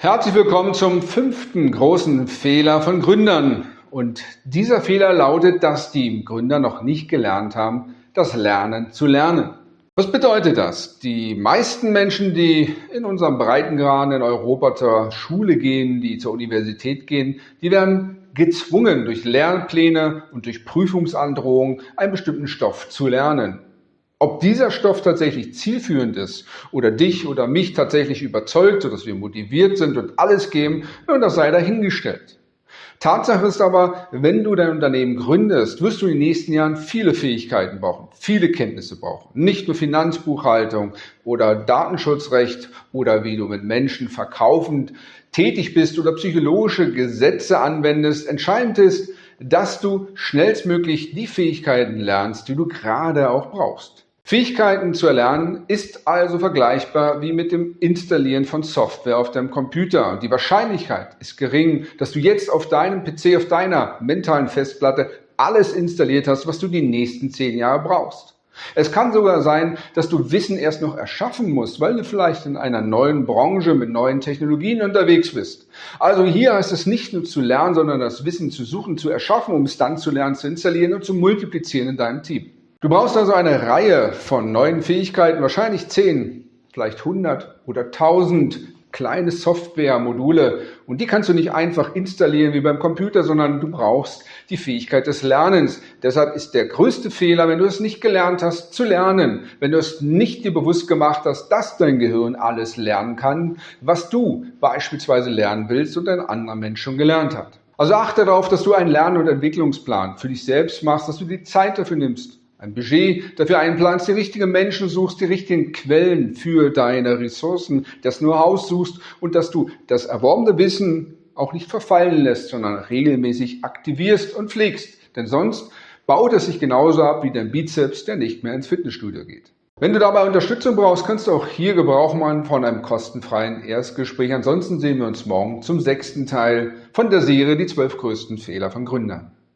Herzlich willkommen zum fünften großen Fehler von Gründern. Und dieser Fehler lautet, dass die Gründer noch nicht gelernt haben, das Lernen zu lernen. Was bedeutet das? Die meisten Menschen, die in unserem Breitengrad in Europa zur Schule gehen, die zur Universität gehen, die werden gezwungen, durch Lernpläne und durch Prüfungsandrohungen einen bestimmten Stoff zu lernen. Ob dieser Stoff tatsächlich zielführend ist oder dich oder mich tatsächlich überzeugt, sodass wir motiviert sind und alles geben, das sei dahingestellt. Tatsache ist aber, wenn du dein Unternehmen gründest, wirst du in den nächsten Jahren viele Fähigkeiten brauchen, viele Kenntnisse brauchen. Nicht nur Finanzbuchhaltung oder Datenschutzrecht oder wie du mit Menschen verkaufend tätig bist oder psychologische Gesetze anwendest. Entscheidend ist, dass du schnellstmöglich die Fähigkeiten lernst, die du gerade auch brauchst. Fähigkeiten zu erlernen ist also vergleichbar wie mit dem Installieren von Software auf deinem Computer. Die Wahrscheinlichkeit ist gering, dass du jetzt auf deinem PC, auf deiner mentalen Festplatte alles installiert hast, was du die nächsten zehn Jahre brauchst. Es kann sogar sein, dass du Wissen erst noch erschaffen musst, weil du vielleicht in einer neuen Branche mit neuen Technologien unterwegs bist. Also hier heißt es nicht nur zu lernen, sondern das Wissen zu suchen, zu erschaffen, um es dann zu lernen, zu installieren und zu multiplizieren in deinem Team. Du brauchst also eine Reihe von neuen Fähigkeiten, wahrscheinlich 10, vielleicht 100 oder 1000 kleine Software-Module und die kannst du nicht einfach installieren wie beim Computer, sondern du brauchst die Fähigkeit des Lernens. Deshalb ist der größte Fehler, wenn du es nicht gelernt hast, zu lernen, wenn du es nicht dir bewusst gemacht hast, dass dein Gehirn alles lernen kann, was du beispielsweise lernen willst und ein anderer Mensch schon gelernt hat. Also achte darauf, dass du einen Lern- und Entwicklungsplan für dich selbst machst, dass du die Zeit dafür nimmst ein Budget dafür einplanst, die richtigen Menschen suchst, die richtigen Quellen für deine Ressourcen, das Know-how suchst und dass du das erworbene Wissen auch nicht verfallen lässt, sondern regelmäßig aktivierst und pflegst. Denn sonst baut es sich genauso ab wie dein Bizeps, der nicht mehr ins Fitnessstudio geht. Wenn du dabei Unterstützung brauchst, kannst du auch hier Gebrauch machen von einem kostenfreien Erstgespräch. Ansonsten sehen wir uns morgen zum sechsten Teil von der Serie Die zwölf größten Fehler von Gründern.